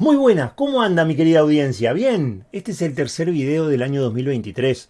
Muy buenas, ¿cómo anda mi querida audiencia? Bien, este es el tercer video del año 2023.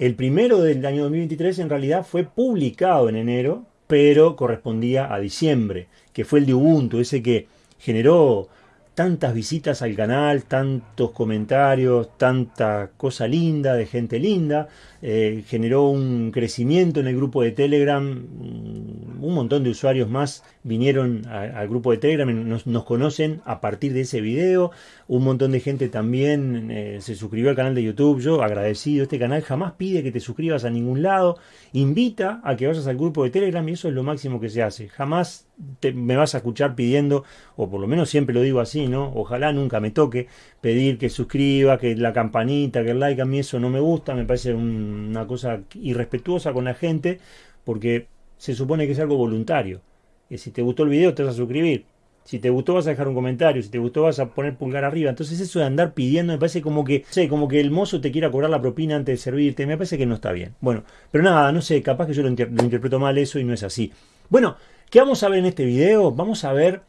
El primero del año 2023 en realidad fue publicado en enero, pero correspondía a diciembre, que fue el de Ubuntu, ese que generó tantas visitas al canal, tantos comentarios, tanta cosa linda de gente linda, eh, generó un crecimiento en el grupo de Telegram, mm, un montón de usuarios más vinieron al grupo de Telegram, nos, nos, conocen a partir de ese video, un montón de gente también eh, se suscribió al canal de YouTube, yo agradecido, este canal jamás pide que te suscribas a ningún lado, invita a que vayas al grupo de Telegram y eso es lo máximo que se hace, jamás me vas a escuchar pidiendo, o por lo menos siempre lo digo así, ¿no? Ojalá nunca me toque pedir que suscriba, que la campanita, que el like, a mí eso no me gusta, me parece una cosa irrespetuosa con la gente, porque se supone que es algo voluntario. Que si te gustó el video te vas a suscribir, si te gustó vas a dejar un comentario, si te gustó vas a poner pulgar arriba. Entonces eso de andar pidiendo me parece como que, sé, como que el mozo te quiera cobrar la propina antes de servirte, me parece que no está bien. Bueno, pero nada, no sé, capaz que yo lo, lo interpreto mal eso y no es así. Bueno, ¿Qué vamos a ver en este video? Vamos a ver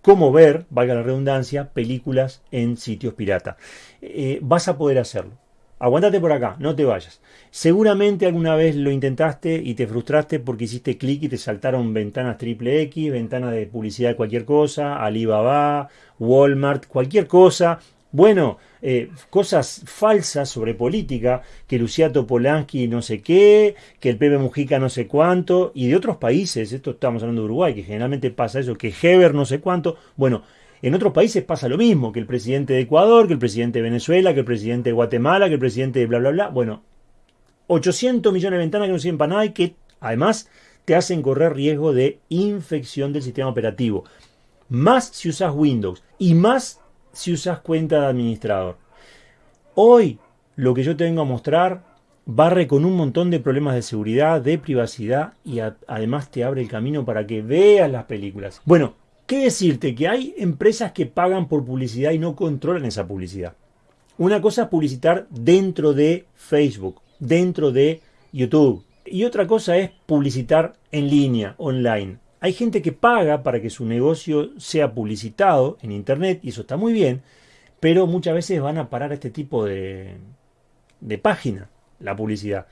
cómo ver, valga la redundancia, películas en sitios pirata. Eh, vas a poder hacerlo. Aguántate por acá, no te vayas. Seguramente alguna vez lo intentaste y te frustraste porque hiciste clic y te saltaron ventanas triple X, ventanas de publicidad de cualquier cosa, Alibaba, Walmart, cualquier cosa, bueno, eh, cosas falsas sobre política, que Luciato Polanski no sé qué, que el Pepe Mujica no sé cuánto, y de otros países, esto estamos hablando de Uruguay, que generalmente pasa eso, que Heber no sé cuánto, bueno, en otros países pasa lo mismo, que el presidente de Ecuador, que el presidente de Venezuela, que el presidente de Guatemala, que el presidente de bla, bla, bla, bueno, 800 millones de ventanas que no sirven para nada y que además te hacen correr riesgo de infección del sistema operativo. Más si usas Windows y más si usas cuenta de administrador. Hoy lo que yo te vengo a mostrar barre con un montón de problemas de seguridad, de privacidad y además te abre el camino para que veas las películas. Bueno, ¿qué decirte? Que hay empresas que pagan por publicidad y no controlan esa publicidad. Una cosa es publicitar dentro de Facebook, dentro de YouTube. Y otra cosa es publicitar en línea, online. Hay gente que paga para que su negocio sea publicitado en Internet y eso está muy bien, pero muchas veces van a parar este tipo de, de páginas, la publicidad.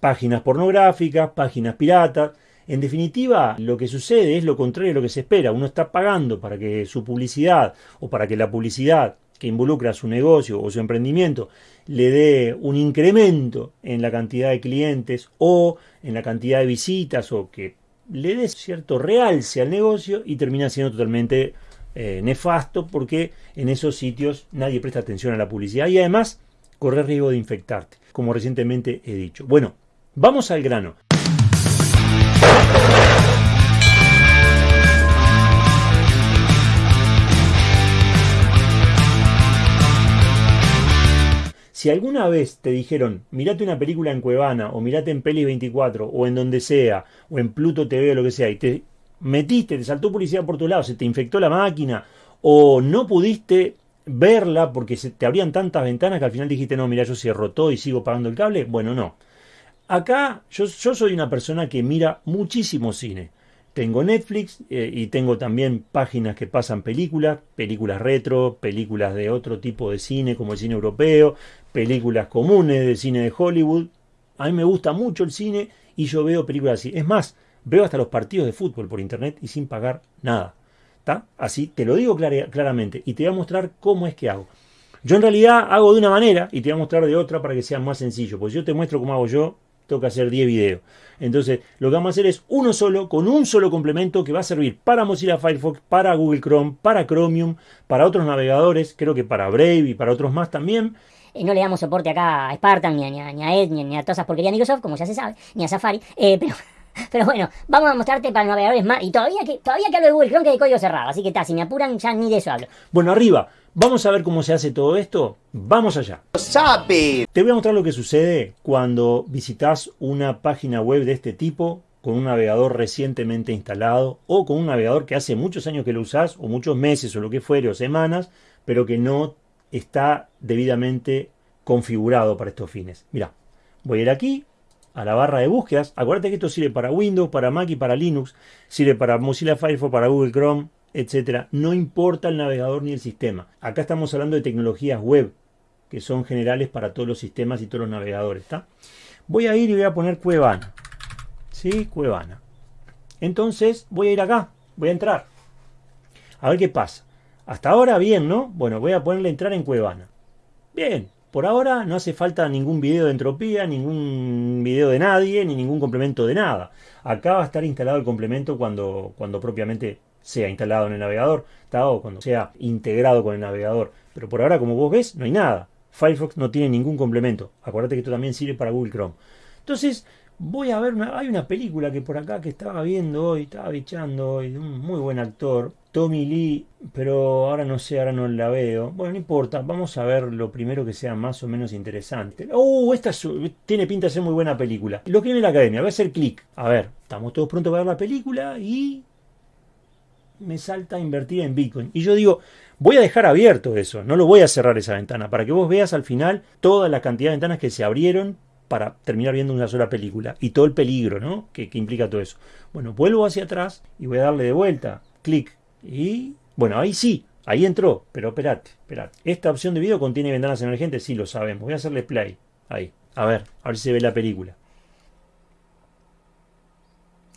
Páginas pornográficas, páginas piratas. En definitiva, lo que sucede es lo contrario de lo que se espera. Uno está pagando para que su publicidad o para que la publicidad que involucra su negocio o su emprendimiento le dé un incremento en la cantidad de clientes o en la cantidad de visitas o que le dé cierto realce al negocio y termina siendo totalmente eh, nefasto porque en esos sitios nadie presta atención a la publicidad y además corre riesgo de infectarte, como recientemente he dicho. Bueno, vamos al grano. Si alguna vez te dijeron, mirate una película en Cuevana, o mirate en Peli 24, o en donde sea, o en Pluto TV o lo que sea, y te metiste, te saltó publicidad por tu lado, se te infectó la máquina, o no pudiste verla porque se te abrían tantas ventanas que al final dijiste, no, mira, yo cierro todo y sigo pagando el cable, bueno, no. Acá yo, yo soy una persona que mira muchísimo cine. Tengo Netflix eh, y tengo también páginas que pasan películas, películas retro, películas de otro tipo de cine como el cine europeo, películas comunes de cine de Hollywood. A mí me gusta mucho el cine y yo veo películas así. Es más, veo hasta los partidos de fútbol por internet y sin pagar nada. ¿Está? Así te lo digo claramente y te voy a mostrar cómo es que hago. Yo en realidad hago de una manera y te voy a mostrar de otra para que sea más sencillo. Pues yo te muestro cómo hago yo, tengo que hacer 10 videos. Entonces, lo que vamos a hacer es uno solo, con un solo complemento que va a servir para Mozilla Firefox, para Google Chrome, para Chromium, para otros navegadores, creo que para Brave y para otros más también. No le damos soporte acá a Spartan, ni a, ni a, Edge, ni, a todas esas porquerías de Microsoft, como ya se sabe, ni a Safari. Eh, pero, pero bueno, vamos a mostrarte para navegadores más. Y todavía que, todavía que hablo de Google Chrome que de código cerrado. Así que está, si me apuran, ya ni de eso hablo. Bueno, arriba. Vamos a ver cómo se hace todo esto. Vamos allá. Te voy a mostrar lo que sucede cuando visitas una página web de este tipo con un navegador recientemente instalado o con un navegador que hace muchos años que lo usas o muchos meses o lo que fuere o semanas, pero que no está debidamente configurado para estos fines. Mira, voy a ir aquí, a la barra de búsquedas. Acuérdate que esto sirve para Windows, para Mac y para Linux. Sirve para Mozilla Firefox, para Google Chrome, etc. No importa el navegador ni el sistema. Acá estamos hablando de tecnologías web, que son generales para todos los sistemas y todos los navegadores. Voy a ir y voy a poner Cuevana. ¿Sí? Cuevana. Entonces voy a ir acá. Voy a entrar. A ver qué pasa. Hasta ahora bien, ¿no? Bueno, voy a ponerle entrar en Cuevana. Bien, por ahora no hace falta ningún video de entropía, ningún video de nadie, ni ningún complemento de nada. Acá va a estar instalado el complemento cuando, cuando propiamente sea instalado en el navegador, o cuando sea integrado con el navegador. Pero por ahora, como vos ves, no hay nada. Firefox no tiene ningún complemento. Acuérdate que esto también sirve para Google Chrome. Entonces, voy a ver, una, hay una película que por acá que estaba viendo hoy, estaba bichando hoy, un muy buen actor, Tommy Lee, pero ahora no sé, ahora no la veo. Bueno, no importa, vamos a ver lo primero que sea más o menos interesante. ¡Uh! Esta tiene pinta de ser muy buena película. Lo que viene la academia, voy a hacer clic. A ver, estamos todos prontos para ver la película y me salta a invertir en Bitcoin. Y yo digo, voy a dejar abierto eso, no lo voy a cerrar esa ventana, para que vos veas al final toda la cantidad de ventanas que se abrieron para terminar viendo una sola película y todo el peligro ¿no? que, que implica todo eso. Bueno, vuelvo hacia atrás y voy a darle de vuelta, clic y bueno, ahí sí, ahí entró, pero espérate, espérate. Esta opción de video contiene ventanas emergentes, sí lo sabemos. Voy a hacerle play, ahí, a ver, a ver si se ve la película.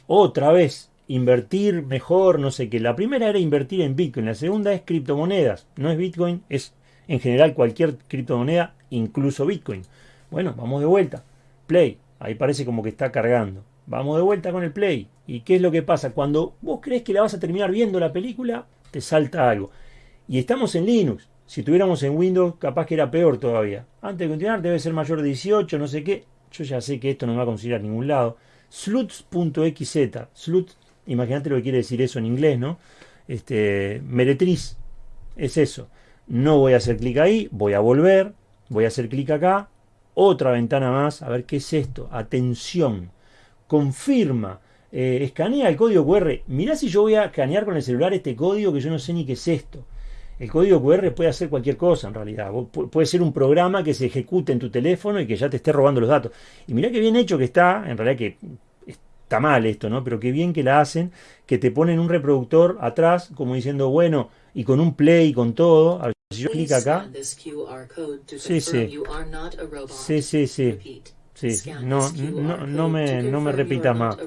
Otra vez, invertir mejor, no sé qué. La primera era invertir en Bitcoin, la segunda es criptomonedas. No es Bitcoin, es en general cualquier criptomoneda, incluso Bitcoin. Bueno, vamos de vuelta. Play, ahí parece como que está cargando. Vamos de vuelta con el play. ¿Y qué es lo que pasa? Cuando vos crees que la vas a terminar viendo la película, te salta algo. Y estamos en Linux. Si tuviéramos en Windows, capaz que era peor todavía. Antes de continuar, debe ser mayor de 18, no sé qué. Yo ya sé que esto no me va a conseguir a ningún lado. Sluts.xz. Sluts, imagínate lo que quiere decir eso en inglés, ¿no? Este, meretriz. Es eso. No voy a hacer clic ahí, voy a volver, voy a hacer clic acá, otra ventana más, a ver qué es esto. Atención confirma, eh, escanea el código QR. Mirá si yo voy a escanear con el celular este código que yo no sé ni qué es esto. El código QR puede hacer cualquier cosa en realidad. Puede ser un programa que se ejecute en tu teléfono y que ya te esté robando los datos. Y mirá qué bien hecho que está, en realidad que está mal esto, ¿no? Pero qué bien que la hacen, que te ponen un reproductor atrás, como diciendo, bueno, y con un play y con todo. A ver, si yo clico acá. Sí, sí. Sí, sí, sí. Sí, no, no, no, me, no me repita más.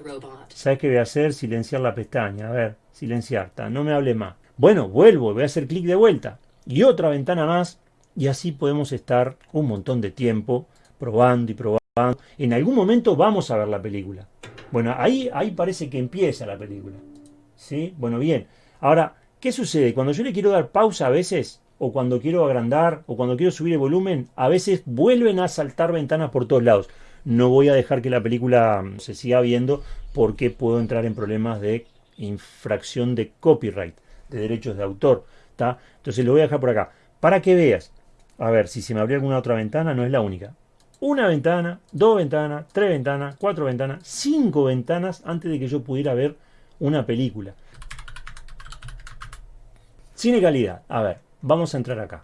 ¿Sabes qué voy a hacer? Silenciar la pestaña. A ver, silenciar. No me hable más. Bueno, vuelvo, voy a hacer clic de vuelta. Y otra ventana más. Y así podemos estar un montón de tiempo probando y probando. En algún momento vamos a ver la película. Bueno, ahí, ahí parece que empieza la película. ¿Sí? Bueno, bien. Ahora, ¿qué sucede? Cuando yo le quiero dar pausa a veces, o cuando quiero agrandar, o cuando quiero subir el volumen, a veces vuelven a saltar ventanas por todos lados. No voy a dejar que la película mm, se siga viendo porque puedo entrar en problemas de infracción de copyright, de derechos de autor. Entonces lo voy a dejar por acá. Para que veas. A ver, si se me abrió alguna otra ventana, no es la única. Una ventana, dos ventanas, tres ventanas, cuatro ventanas, cinco ventanas antes de que yo pudiera ver una película. Cine calidad. A ver, vamos a entrar acá.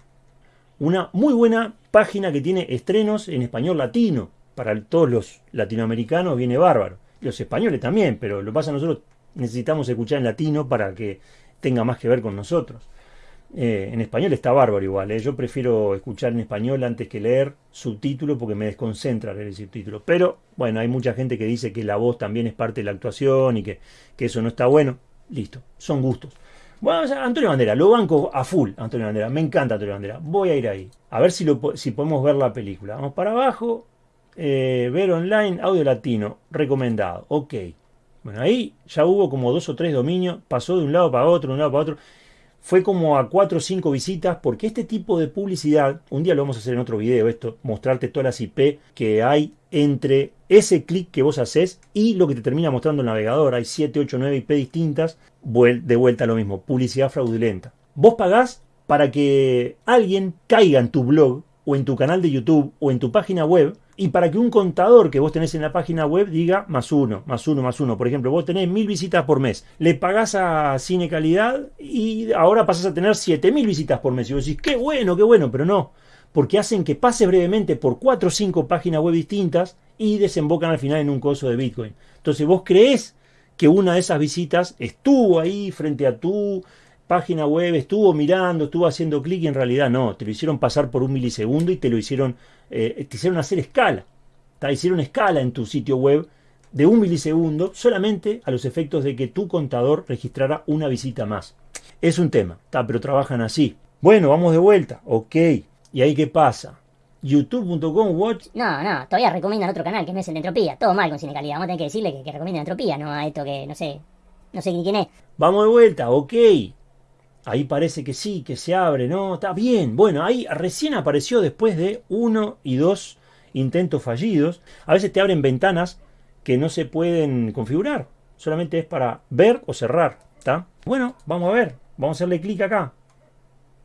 Una muy buena página que tiene estrenos en español latino. Para todos los latinoamericanos viene bárbaro. Los españoles también, pero lo pasa nosotros necesitamos escuchar en latino para que tenga más que ver con nosotros. Eh, en español está bárbaro igual. Eh. Yo prefiero escuchar en español antes que leer subtítulo porque me desconcentra leer el subtítulo. Pero bueno, hay mucha gente que dice que la voz también es parte de la actuación y que, que eso no está bueno. Listo, son gustos. Bueno, Antonio Bandera, lo banco a full, Antonio Bandera. Me encanta Antonio Bandera. Voy a ir ahí. A ver si, si podemos ver la película. Vamos para abajo. Eh, ver online, audio latino, recomendado. Ok. Bueno, ahí ya hubo como dos o tres dominios. Pasó de un lado para otro, de un lado para otro. Fue como a cuatro o cinco visitas, porque este tipo de publicidad, un día lo vamos a hacer en otro video, esto, mostrarte todas las IP que hay entre ese clic que vos haces y lo que te termina mostrando el navegador. Hay 7, 8, 9 IP distintas, de vuelta a lo mismo, publicidad fraudulenta. Vos pagás para que alguien caiga en tu blog o en tu canal de YouTube o en tu página web y para que un contador que vos tenés en la página web diga más uno, más uno, más uno. Por ejemplo, vos tenés mil visitas por mes, le pagás a Cine Calidad y ahora pasás a tener siete mil visitas por mes. Y vos decís, qué bueno, qué bueno, pero no porque hacen que pases brevemente por cuatro o cinco páginas web distintas y desembocan al final en un coso de Bitcoin. Entonces vos crees que una de esas visitas estuvo ahí frente a tu página web, estuvo mirando, estuvo haciendo clic y en realidad no, te lo hicieron pasar por un milisegundo y te lo hicieron, eh, te hicieron hacer escala. Te hicieron escala en tu sitio web de un milisegundo solamente a los efectos de que tu contador registrara una visita más. Es un tema, pero trabajan así. Bueno, vamos de vuelta, ok. ¿Y ahí qué pasa? youtube.com watch. No, no, todavía recomiendan otro canal que no es el de Entropía. Todo mal con Cine Calidad. Vamos a tener que decirle que, que recomienden Entropía, no a esto que no sé. No sé quién es. Vamos de vuelta, ok. Ahí parece que sí, que se abre, ¿no? Está bien. Bueno, ahí recién apareció después de uno y dos intentos fallidos. A veces te abren ventanas que no se pueden configurar. Solamente es para ver o cerrar. ¿Está? Bueno, vamos a ver. Vamos a hacerle clic acá.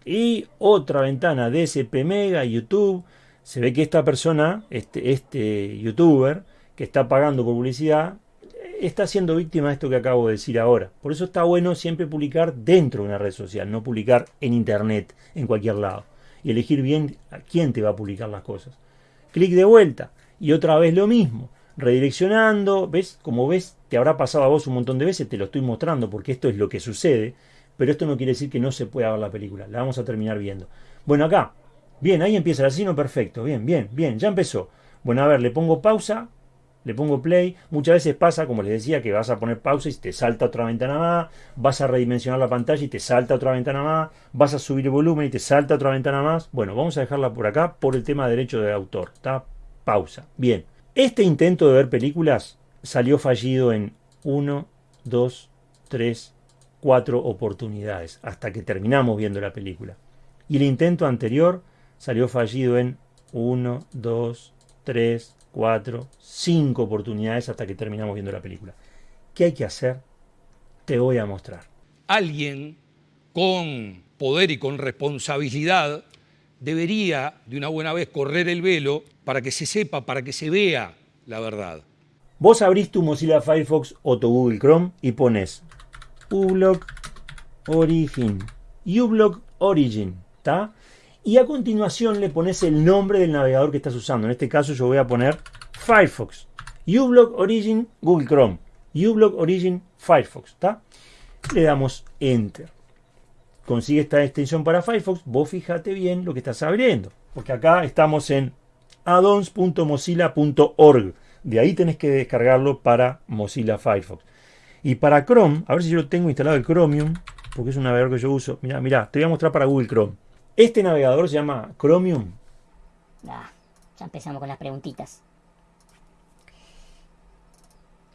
Y otra ventana de SP Mega, YouTube. Se ve que esta persona, este, este youtuber, que está pagando por publicidad, está siendo víctima de esto que acabo de decir ahora. Por eso está bueno siempre publicar dentro de una red social, no publicar en internet, en cualquier lado. Y elegir bien a quién te va a publicar las cosas. Clic de vuelta. Y otra vez lo mismo. Redireccionando. ¿Ves? Como ves, te habrá pasado a vos un montón de veces. Te lo estoy mostrando porque esto es lo que sucede. Pero esto no quiere decir que no se pueda ver la película. La vamos a terminar viendo. Bueno, acá. Bien, ahí empieza el asesino perfecto. Bien, bien, bien. Ya empezó. Bueno, a ver, le pongo pausa. Le pongo play. Muchas veces pasa, como les decía, que vas a poner pausa y te salta otra ventana más. Vas a redimensionar la pantalla y te salta otra ventana más. Vas a subir el volumen y te salta otra ventana más. Bueno, vamos a dejarla por acá por el tema de derecho de autor. Está pausa. Bien. Este intento de ver películas salió fallido en 1, 2, 3, 4 oportunidades hasta que terminamos viendo la película. Y el intento anterior salió fallido en 1, 2, 3, 4, 5 oportunidades hasta que terminamos viendo la película. ¿Qué hay que hacer? Te voy a mostrar. Alguien con poder y con responsabilidad debería de una buena vez correr el velo para que se sepa, para que se vea la verdad. Vos abrís tu Mozilla Firefox o tu Google Chrome y pones uBlock Origin, uBlock Origin, ¿está? Y a continuación le pones el nombre del navegador que estás usando. En este caso yo voy a poner Firefox, uBlock Origin Google Chrome, uBlock Origin Firefox, ¿está? Le damos Enter. Consigue esta extensión para Firefox, vos fíjate bien lo que estás abriendo, porque acá estamos en addons.mozilla.org. De ahí tenés que descargarlo para Mozilla Firefox. Y para Chrome, a ver si yo lo tengo instalado el Chromium, porque es un navegador que yo uso. Mira, mira, te voy a mostrar para Google Chrome. Este navegador se llama Chromium. Ah, ya empezamos con las preguntitas.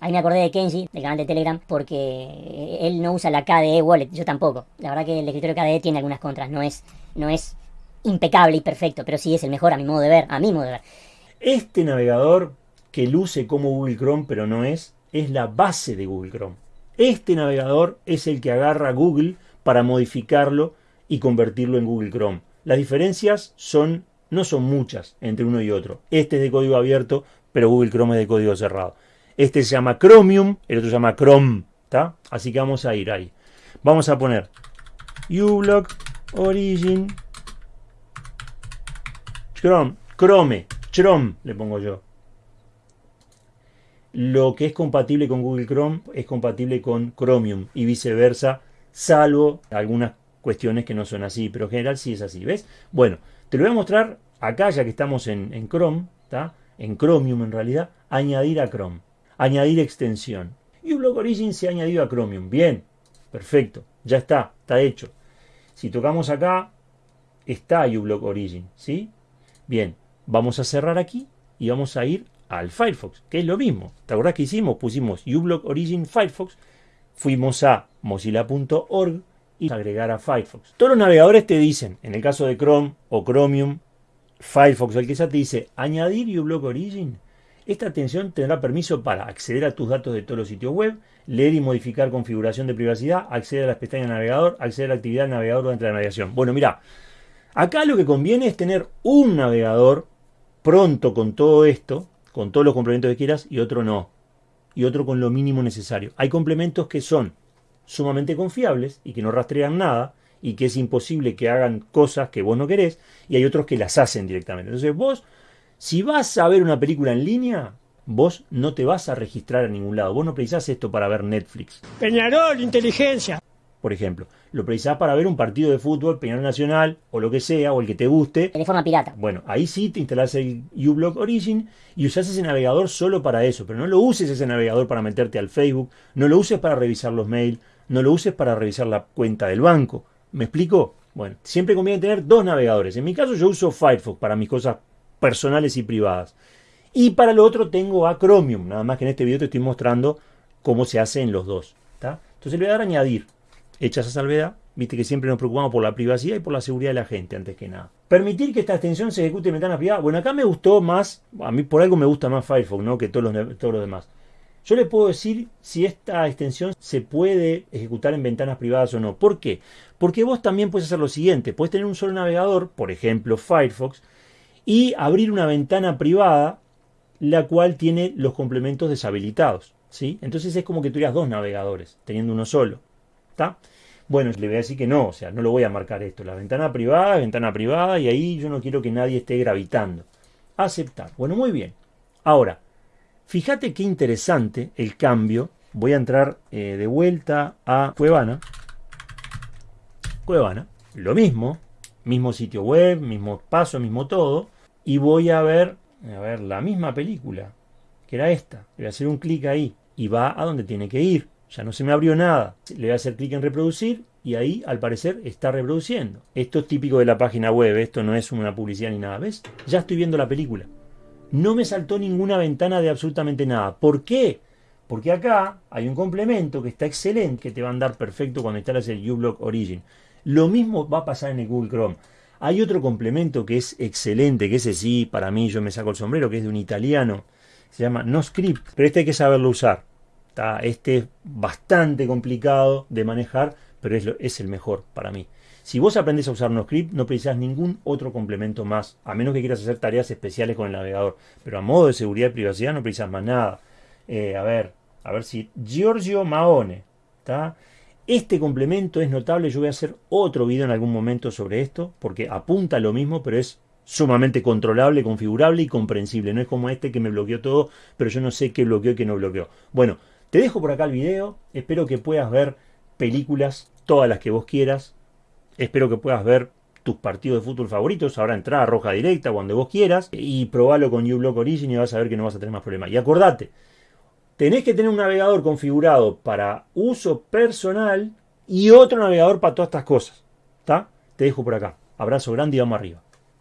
Ahí me acordé de Kenji, del canal de Telegram, porque él no usa la KDE Wallet, yo tampoco. La verdad que el escritorio KDE tiene algunas contras, no es, no es impecable y perfecto, pero sí es el mejor a mi modo de ver, a mi modo de ver. Este navegador que luce como Google Chrome, pero no es, es la base de Google Chrome. Este navegador es el que agarra Google para modificarlo y convertirlo en Google Chrome. Las diferencias son no son muchas entre uno y otro. Este es de código abierto, pero Google Chrome es de código cerrado. Este se llama Chromium, el otro se llama Chrome, ¿está? Así que vamos a ir ahí. Vamos a poner uBlock Origin Chrome, Chrome, Chrome le pongo yo. Lo que es compatible con Google Chrome es compatible con Chromium y viceversa, salvo algunas cuestiones que no son así, pero en general sí es así, ¿ves? Bueno, te lo voy a mostrar acá ya que estamos en, Chrome, ¿está? En Chromium en realidad, añadir a Chrome, añadir extensión. Y uBlock Origin se ha añadido a Chromium, bien, perfecto, ya está, está hecho. Si tocamos acá, está uBlock Origin, ¿sí? Bien, vamos a cerrar aquí y vamos a ir al Firefox, que es lo mismo. ¿Te acuerdas que hicimos? Pusimos uBlock Origin Firefox, fuimos a mozilla.org y agregar a Firefox. Todos los navegadores te dicen, en el caso de Chrome o Chromium, Firefox el que sea, te dice añadir uBlock Origin. Esta atención tendrá permiso para acceder a tus datos de todos los sitios web, leer y modificar configuración de privacidad, acceder a las pestañas de navegador, acceder a la actividad del navegador durante la navegación. Bueno, mira, Acá lo que conviene es tener un navegador pronto con todo esto, con todos los complementos que quieras, y otro no. Y otro con lo mínimo necesario. Hay complementos que son sumamente confiables y que no rastrean nada, y que es imposible que hagan cosas que vos no querés, y hay otros que las hacen directamente. Entonces vos, si vas a ver una película en línea, vos no te vas a registrar a ningún lado. Vos no precisás esto para ver Netflix. Peñarol, inteligencia. Por ejemplo, lo precisás para ver un partido de fútbol, Peñarol Nacional, o lo que sea, o el que te guste. De forma pirata. Bueno, ahí sí te instalás el uBlock Origin y usás ese navegador solo para eso, pero no lo uses ese navegador para meterte al Facebook, no lo uses para revisar los mails, no lo uses para revisar la cuenta del banco. ¿Me explico? Bueno, siempre conviene tener dos navegadores. En mi caso yo uso Firefox para mis cosas personales y privadas. Y para lo otro tengo a Chromium, nada más que en este video te estoy mostrando cómo se hace en los dos. Entonces le voy a dar a añadir. Hecha esa salvedad, viste que siempre nos preocupamos por la privacidad y por la seguridad de la gente, antes que nada. Permitir que esta extensión se ejecute en ventana privada. Bueno, acá me gustó más, a mí por algo me gusta más Firefox, ¿no? Que todos los, todos los demás. Yo le puedo decir si esta extensión se puede ejecutar en ventanas privadas o no. ¿Por qué? Porque vos también puedes hacer lo siguiente. Puedes tener un solo navegador, por ejemplo Firefox, y abrir una ventana privada la cual tiene los complementos deshabilitados. ¿sí? Entonces es como que tuvieras dos navegadores, teniendo uno solo. ¿Está? Bueno, le voy a decir que no, o sea, no lo voy a marcar esto. La ventana privada, ventana privada, y ahí yo no quiero que nadie esté gravitando. Aceptar. Bueno, muy bien. Ahora, Fíjate qué interesante el cambio. Voy a entrar eh, de vuelta a Cuevana. Cuevana, lo mismo, mismo sitio web, mismo paso, mismo todo. Y voy a ver, a ver, la misma película, que era esta. Le voy a hacer un clic ahí y va a donde tiene que ir. Ya no se me abrió nada. Le voy a hacer clic en reproducir y ahí al parecer está reproduciendo. Esto es típico de la página web, esto no es una publicidad ni nada. ¿Ves? Ya estoy viendo la película no me saltó ninguna ventana de absolutamente nada. ¿Por qué? Porque acá hay un complemento que está excelente, que te va a andar perfecto cuando instalas el uBlock Origin. Lo mismo va a pasar en el Google Chrome. Hay otro complemento que es excelente, que ese sí, para mí yo me saco el sombrero, que es de un italiano. Se llama NoScript, pero este hay que saberlo usar. Este es bastante complicado de manejar, pero es, es el mejor para mí. Si vos aprendes a usar NoScript, no precisas ningún otro complemento más, a menos que quieras hacer tareas especiales con el navegador. Pero a modo de seguridad y privacidad no precisas más nada. Eh, a ver, a ver si Giorgio Maone, ¿está? Este complemento es notable, yo voy a hacer otro video en algún momento sobre esto, porque apunta a lo mismo, pero es sumamente controlable, configurable y comprensible. No es como este que me bloqueó todo, pero yo no sé qué bloqueó y qué no bloqueó. Bueno, te dejo por acá el video, espero que puedas ver películas, todas las que vos quieras, Espero que puedas ver tus partidos de fútbol favoritos, ahora entrada roja directa cuando vos quieras y probalo con uBlock Origin y vas a ver que no vas a tener más problemas. Y acordate, tenés que tener un navegador configurado para uso personal y otro navegador para todas estas cosas. ¿Está? Te dejo por acá. Abrazo grande y vamos arriba.